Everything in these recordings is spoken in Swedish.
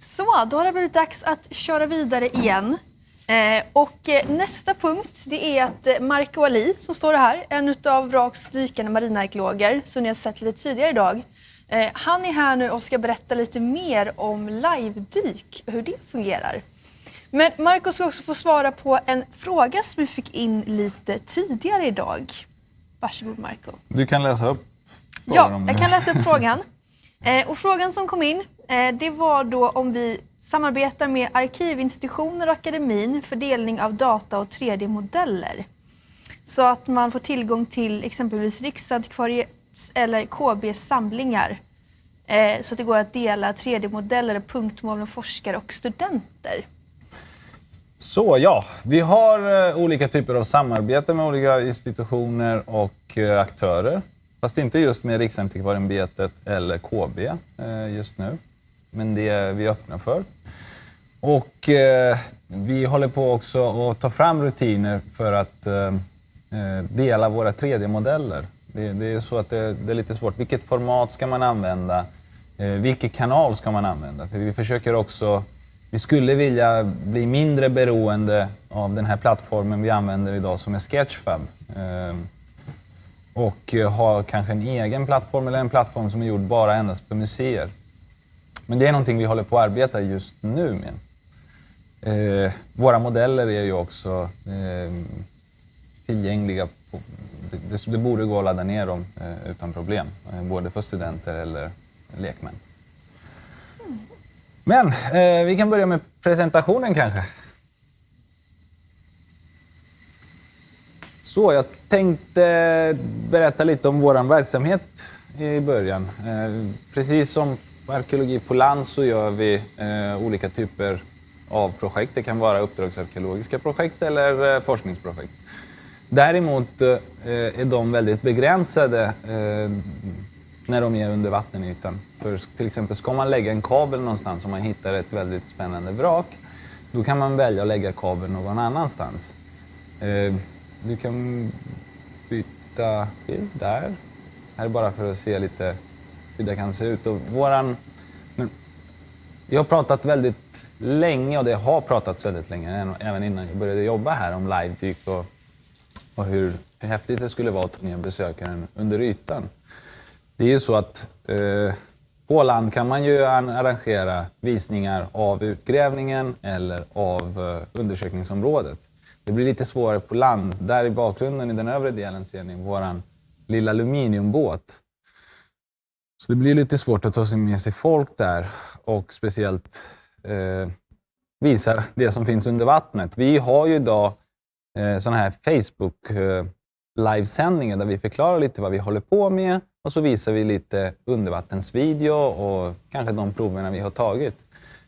Så, då har det blivit dags att köra vidare igen. Eh, och eh, nästa punkt det är att eh, Marco Ali, som står här, en av Vraks dykande marinarkeologer som ni har sett lite tidigare idag. Eh, han är här nu och ska berätta lite mer om live-dyk och hur det fungerar. Men Marco ska också få svara på en fråga som vi fick in lite tidigare idag. Varsågod Marco. Du kan läsa upp Ja, jag kan läsa upp frågan. Och frågan som kom in Eh, det var då om vi samarbetar med arkivinstitutioner och akademin för delning av data och 3D-modeller. Så att man får tillgång till exempelvis Riksantikvariets eller KBs samlingar. Eh, så att det går att dela 3D-modeller punktmål med forskare och studenter. Så ja, vi har eh, olika typer av samarbete med olika institutioner och aktörer. Fast inte just med Riksantikvarieämbetet eller KB just nu. Men det är vi öppna för. Och eh, vi håller på också att ta fram rutiner för att eh, eh dela våra 3D-modeller. Det, det, är så att det, det, är lite svårt. Vilket format ska man använda? Eh, vilken kanal ska man använda? För vi försöker också vi skulle vilja bli mindre beroende av den här plattformen vi använder idag som är Sketchfab. Eh, och ha kanske en egen plattform eller en plattform som är gjord bara endast för museer. Men det är någonting vi håller på att arbeta just nu med. Eh, våra modeller är ju också eh, tillgängliga. På, det, det, borde gå att ladda ner dem eh, utan problem, eh, både för studenter eller lekmän. Men eh, vi kan börja med presentationen kanske. Så, jag tänkte berätta lite om vår verksamhet i början. Eh, precis som på arkeologi på land så gör vi eh, olika typer av projekt. Det kan vara uppdragsarkeologiska projekt eller eh, forskningsprojekt. Däremot eh, är de väldigt begränsade eh, när de är under vattenytan. För till exempel ska man lägga en kabel någonstans om man hittar ett väldigt spännande vrak, då kan man välja att lägga kabeln någon annanstans. Eh, du kan byta bild där. Här är bara för att se lite hur det kan se ut. Och våran, vi har pratat väldigt länge och det har pratats väldigt länge, även innan jag började jobba här, om live-dyk typ och, och hur, hur häftigt det skulle vara att ta ner besökaren under ytan. Det är ju så att eh, på land kan man ju arrangera visningar av utgrävningen eller av eh, undersökningsområdet. Det blir lite svårare på land. Där i bakgrunden i den övre delen ser ni vår lilla aluminiumbåt. Så det blir lite svårt att ta sig med sig folk där och speciellt eh, visa det som finns under vattnet. Vi har ju idag eh, sådana här Facebook eh, livesändningar där vi förklarar lite vad vi håller på med och så visar vi lite undervattensvideo och kanske de proverna vi har tagit.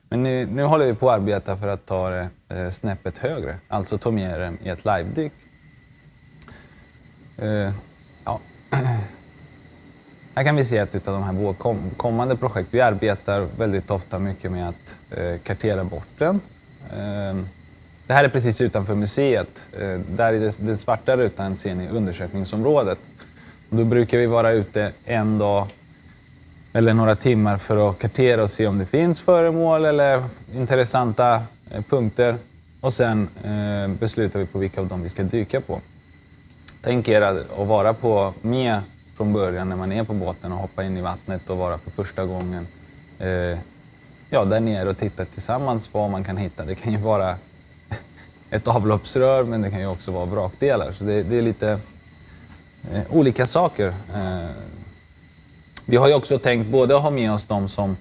Men nu, nu håller vi på att arbeta för att ta det eh, snäppet högre, alltså ta med det i ett livedyk. Eh, ja. Här kan vi se ett av de här kommande projekt. Vi arbetar väldigt ofta mycket med att eh, kartera bort den. Ehm, det här är precis utanför museet. Ehm, där i den svarta rutan ser ni undersökningsområdet. Då brukar vi vara ute en dag eller några timmar för att kartera och se om det finns föremål eller intressanta eh, punkter. Och sen eh, beslutar vi på vilka av dem vi ska dyka på. Tänk er att vara på, med från början när man är på båten och hoppa in i vattnet och vara för första gången eh, ja, där nere och titta tillsammans vad man kan hitta. Det kan ju vara ett avloppsrör men det kan ju också vara vrakdelar. Så det, det är lite eh, olika saker. Eh, vi har ju också tänkt både ha med oss de som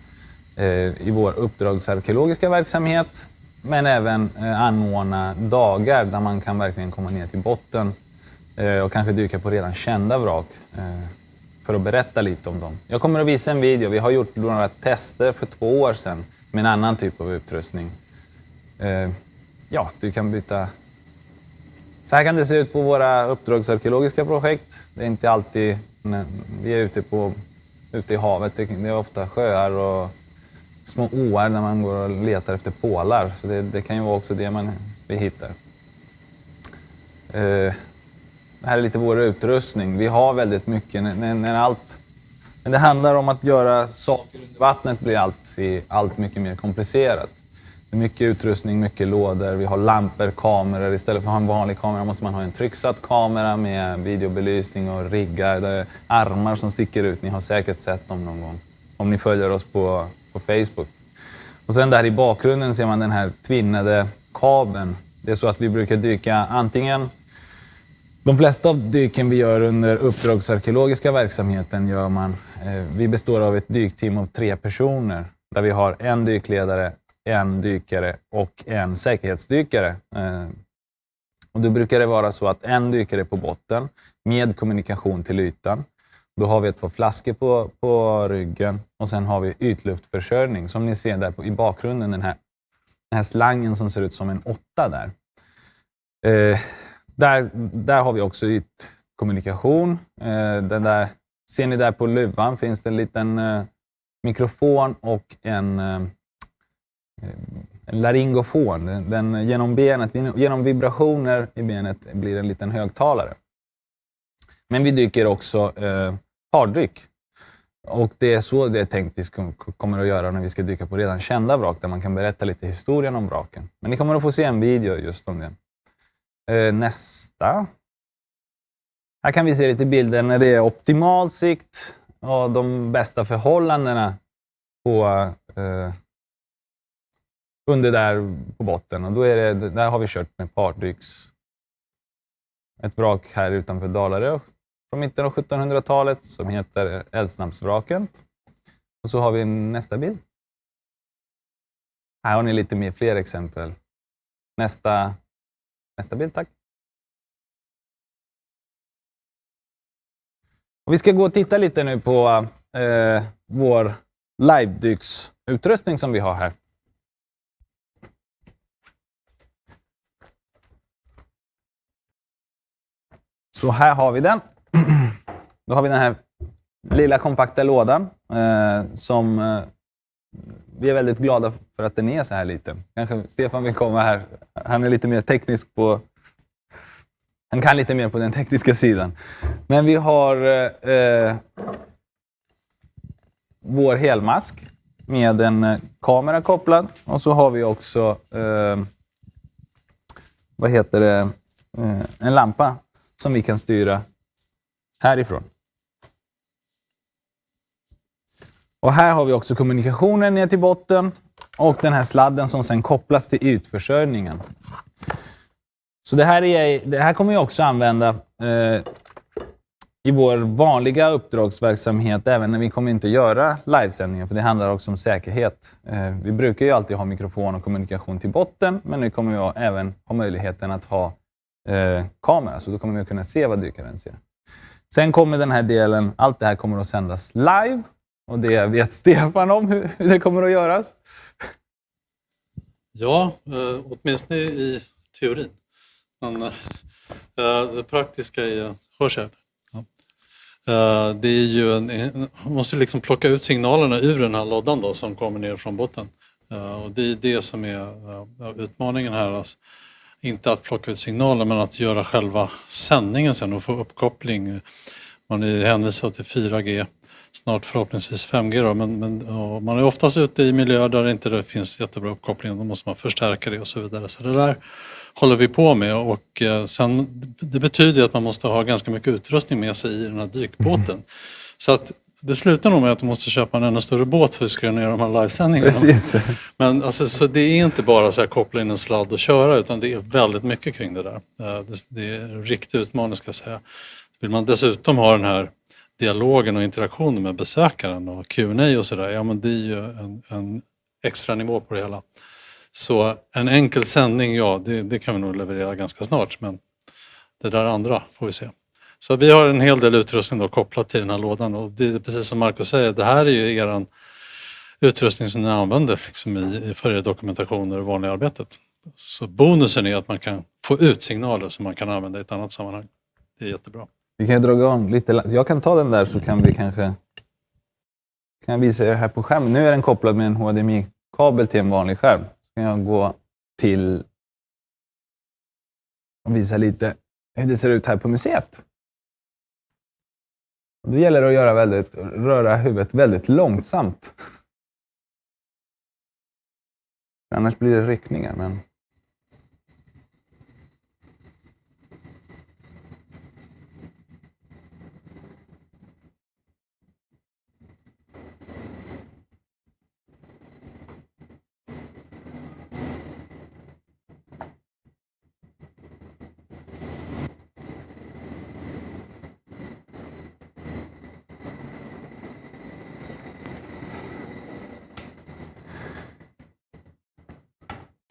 eh, i vår uppdragsarkeologiska verksamhet men även eh, anordna dagar där man kan verkligen komma ner till botten Eh, och kanske dyka på redan kända vrak eh, för att berätta lite om dem. Jag kommer att visa en video. Vi har gjort några tester för två år sedan med en annan typ av utrustning. Eh, ja, du kan byta så här kan det se ut på våra uppdragsarkeologiska projekt. Det är inte alltid när vi är ute, på, ute i havet. Det är ofta sjöar och små åar när man går och letar efter pålar. Så det, det kan ju vara också det man, vi hittar. Det här är lite vår utrustning. Vi har väldigt mycket. När, när, allt, Men det handlar om att göra saker under vattnet blir allt, allt mycket mer komplicerat. Det är mycket utrustning, mycket lådor, vi har lampor, kameror. Istället för att ha en vanlig kamera måste man ha en trycksatt kamera med videobelysning och riggar. Det är armar som sticker ut. Ni har säkert sett dem någon gång om ni följer oss på, på Facebook. Och sen där i bakgrunden ser man den här tvinnade kabeln. Det är så att vi brukar dyka antingen de flesta av dyken vi gör under uppdragsarkeologiska verksamheten gör man. Eh, vi består av ett dykteam av tre personer där vi har en dykledare, en dykare och en säkerhetsdykare. Eh, och då brukar det vara så att en dykare är på botten med kommunikation till ytan. Då har vi ett par flaskor på, på ryggen och sen har vi ytluftförsörjning. Som ni ser där på, i bakgrunden, den här, den här slangen som ser ut som en åtta där. Eh, där, där har vi också ytkommunikation. Eh, den där, ser ni där på luvan finns det en liten eh, mikrofon och en, eh, en laryngofon. Den, den, genom, benet, genom vibrationer i benet blir det en liten högtalare. Men vi dyker också eh, pardyk. Och det är så det är tänkt vi ska, kommer att göra när vi ska dyka på redan kända vrak, där man kan berätta lite historien om vraken. Men ni kommer att få se en video just om det. Eh, nästa. Här kan vi se lite bilder när det är optimal sikt och de bästa förhållandena på, eh, under där på botten. Och då är det, där har vi kört med pardyks. Ett vrak här utanför Dalarö från mitten av 1700-talet som heter Älvsnabbsvraket. Och så har vi nästa bild. Här har ni lite mer fler exempel. Nästa Nästa bild, tack. Och vi ska gå och titta lite nu på eh, vår livedyksutrustning som vi har här. Så här har vi den. Då har vi den här lilla kompakta lådan eh, som eh, vi är väldigt glada för att den är så här liten. Kanske Stefan vill komma här. Han är lite mer teknisk på... Han kan lite mer på den tekniska sidan. Men vi har eh, eh vår helmask med en eh, kamera kopplad. Och så har vi också eh, vad heter det? Eh, en lampa som vi kan styra härifrån. Och här har vi också kommunikationen ner till botten och den här sladden som sen kopplas till ytförsörjningen. Så det här, är, det här kommer jag också använda eh, i vår vanliga uppdragsverksamhet, även när vi kommer inte göra livesändningar, för det handlar också om säkerhet. Eh, vi brukar ju alltid ha mikrofon och kommunikation till botten, men nu kommer jag även ha möjligheten att ha eh, kamera, så då kommer vi kunna se vad dykaren ser. Sen kommer den här delen, allt det här kommer att sändas live och det vet Stefan om hur det kommer att göras. Ja, eh, åtminstone i teorin. Men eh, eh, det praktiska är, hörs här? Ja. Eh, det är ju en, man måste liksom plocka ut signalerna ur den här lådan då, som kommer ner från botten. Eh, och det är det som är eh, utmaningen här. Alltså, inte att plocka ut signaler men att göra själva sändningen sen och få uppkoppling. Man är hänvisad till 4G snart förhoppningsvis 5G. Då, men, men man är oftast ute i miljöer där det inte finns jättebra uppkoppling. Då måste man förstärka det och så vidare. Så det där håller vi på med och eh, sen, det betyder att man måste ha ganska mycket utrustning med sig i den här dykbåten. Mm. Så att det slutar nog med att du måste köpa en ännu större båt för att ska göra de här livesändningarna. Precis. Men alltså, så det är inte bara så här koppla in en sladd och köra utan det är väldigt mycket kring det där. Eh, det är en riktig utmaning ska jag säga. Vill man dessutom ha den här dialogen och interaktionen med besökaren och Q&A och sådär, ja men det är ju en, en, extra nivå på det hela. Så en enkel sändning, ja det, det, kan vi nog leverera ganska snart men det där andra får vi se. Så vi har en hel del utrustning då kopplat till den här lådan och det är precis som Marco säger, det här är ju er utrustning som ni använder liksom i, för er dokumentationer och vanliga arbetet. Så bonusen är att man kan få ut signaler som man kan använda i ett annat sammanhang. Det är jättebra. Vi kan dra igång lite. Jag kan ta den där så kan vi kanske kan jag visa er här på skärmen. Nu är den kopplad med en HDMI-kabel till en vanlig skärm. Så kan jag gå till och visa lite hur det ser ut här på museet. Då gäller det att göra väldigt, röra huvudet väldigt långsamt. Annars blir det ryckningar. Men...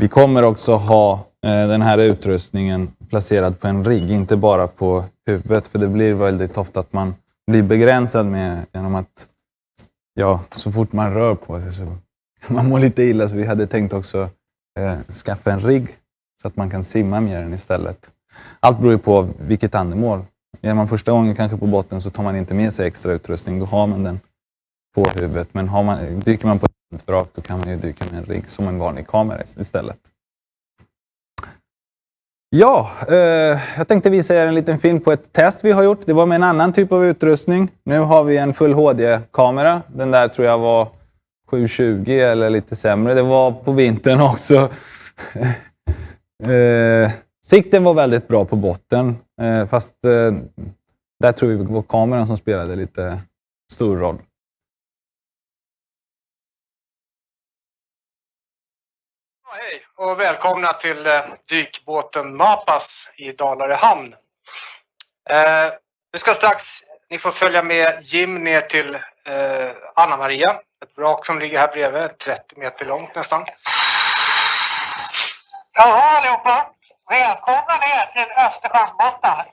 Vi kommer också ha eh, den här utrustningen placerad på en rigg, inte bara på huvudet. För det blir väldigt ofta att man blir begränsad med genom att ja, så fort man rör på sig så kan man må lite illa. Så vi hade tänkt också eh, skaffa en rigg så att man kan simma med den istället. Allt beror ju på vilket andemål. Är man första gången kanske på botten så tar man inte med sig extra utrustning. Då har man den på huvudet. Men har man, dyker man på ett vrak då kan man ju dyka med en rigg som en vanlig kamera istället. Ja, eh, jag tänkte visa er en liten film på ett test vi har gjort. Det var med en annan typ av utrustning. Nu har vi en Full HD-kamera. Den där tror jag var 720 eller lite sämre. Det var på vintern också. eh, sikten var väldigt bra på botten, eh, fast eh, där tror vi var kameran som spelade lite stor roll. Och välkomna till eh, dykbåten Mapas i Dalarö hamn. Eh, vi ska strax, ni får följa med Jim ner till eh, Anna Maria. Ett vrak som ligger här bredvid, 30 meter långt nästan. Jaha allihopa, välkomna ner till Östersjöns botten.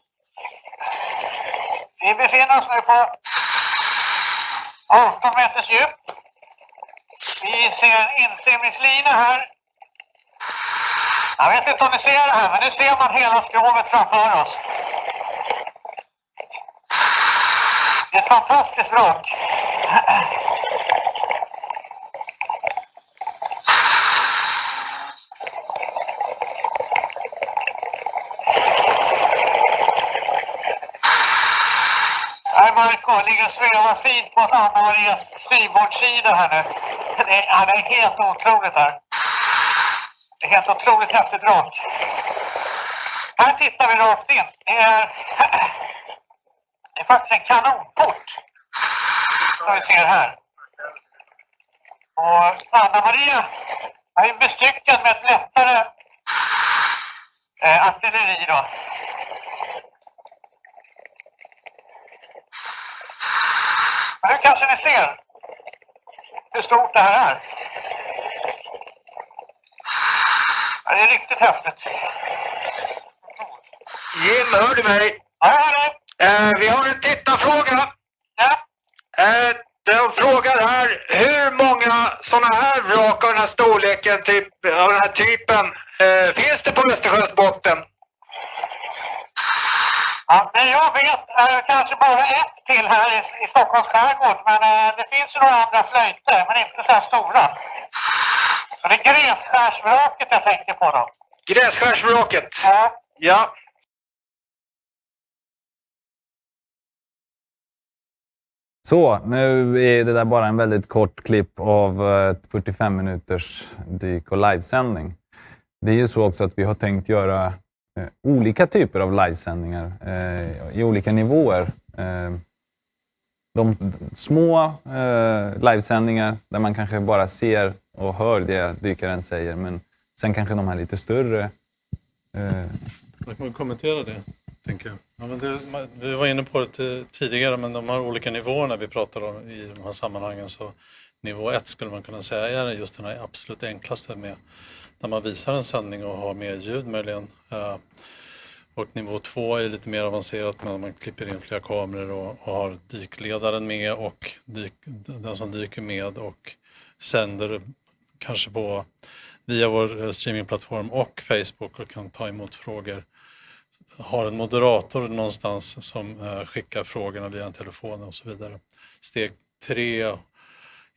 Vi befinner oss nu på 18 meters djup. Vi ser en insimningslina här jag vet inte om ni ser det här, men nu ser man hela skrovet framför oss. Det är ett fantastiskt vrak. Här Marco ligger och svävar fint på Anna Marias styrbordssida här nu. Det är, det är helt otroligt här. Det är helt otroligt häftigt rakt. Här tittar vi rakt in. Det är, det är faktiskt en kanonport. Som vi ser här. Och Anna-Maria är bestyckad med ett lättare eh, artilleri då. Men nu kanske ni ser hur stort det här är. Ja, det är riktigt häftigt. Jim, hör du mig? Ja, jag hör dig. Eh, vi har en tittarfråga. Ja. Eh, de frågar här, hur många sådana här vrak av den här storleken, typ, av den här typen, eh, finns det på Östersjöns botten? Ja, det jag vet är kanske bara ett till här i, i Stockholms skärgård. Men eh, det finns ju några andra flöjter, men inte så här stora. Det är grässkärsvraket jag tänker på då. Grässkärsvraket? Ja. Ja. Så, nu är det där bara en väldigt kort klipp av ett 45 minuters dyk och livesändning. Det är ju så också att vi har tänkt göra eh, olika typer av livesändningar eh, i olika nivåer. Eh, de små eh, livesändningar där man kanske bara ser och hör det dykaren säger, men sen kanske de här lite större. Eh, Jag kan kommentera det, tänker jag. Ja, men det, vi var inne på det tidigare, men de här olika nivåerna vi pratar om i de här sammanhangen. Så nivå ett skulle man kunna säga är just den här absolut enklaste med när man visar en sändning och har med ljud möjligen. Eh, och nivå två är lite mer avancerat när man klipper in flera kameror och, och har dykledaren med och dyk, den som dyker med och sänder kanske på via vår eh, streamingplattform och Facebook och kan ta emot frågor. Har en moderator någonstans som eh, skickar frågorna via en telefon och så vidare. Steg tre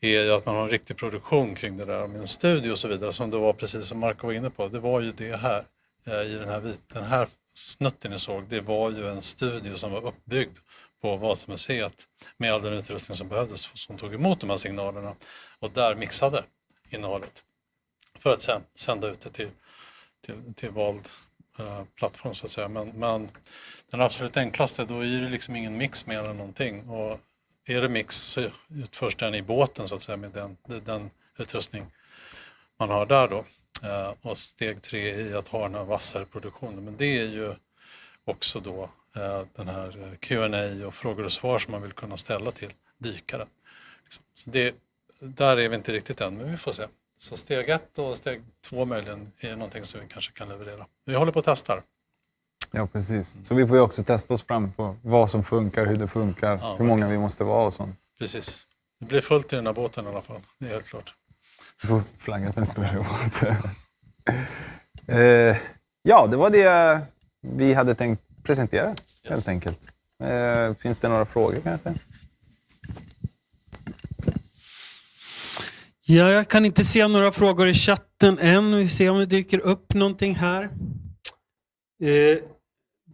är ju att man har en riktig produktion kring det där med en studio och så vidare som det var precis som Marco var inne på. Det var ju det här eh, i den här, den här snutten ni såg. Det var ju en studio som var uppbyggd på Vasamuseet med all den utrustning som behövdes som tog emot de här signalerna och där mixade innehållet för att sen sända ut det till, till, till vald eh, plattform så att säga. Men, men den absolut enklaste, då är det liksom ingen mix mer än någonting. Och är det mix så utförs den i båten så att säga med den, den utrustning man har där då. Eh, och steg tre i att ha den här vassare produktionen. Men det är ju också då eh, den här Q&A och frågor och svar som man vill kunna ställa till dykaren. Liksom. Så det, där är vi inte riktigt än, men vi får se. Så steg ett och steg två möjligen är någonting som vi kanske kan leverera. Vi håller på att testa. Ja, precis. Så vi får ju också testa oss fram på vad som funkar, hur det funkar, Ja, hur många vi måste vara och sånt. Precis. Det blir fullt i den här båten i alla fall, det är helt klart. Vi får flagga för en större båt. eh, ja, det var det vi hade tänkt presentera, helt enkelt. Eh, finns det några frågor kanske? Ja, jag kan inte se några frågor i chatten än. Vi ser om det dyker upp någonting här. Eh,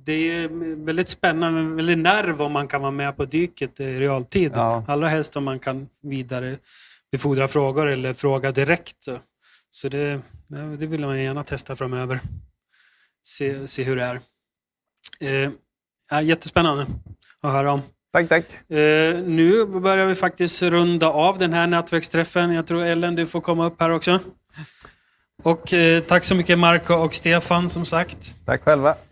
det är väldigt spännande, väldigt nerv om man kan vara med på dyket i realtid. Ja. Allra helst om man kan vidare befordra frågor eller fråga direkt. Så, det, det vill man gärna testa framöver. Se, se hur det är. Eh, jättespännande att höra om. Tack, tack. Eh, nu börjar vi faktiskt runda av den här nätverksträffen. Jag tror Ellen, du får komma upp här också. Och eh, tack så mycket Marco och Stefan som sagt. Tack själva.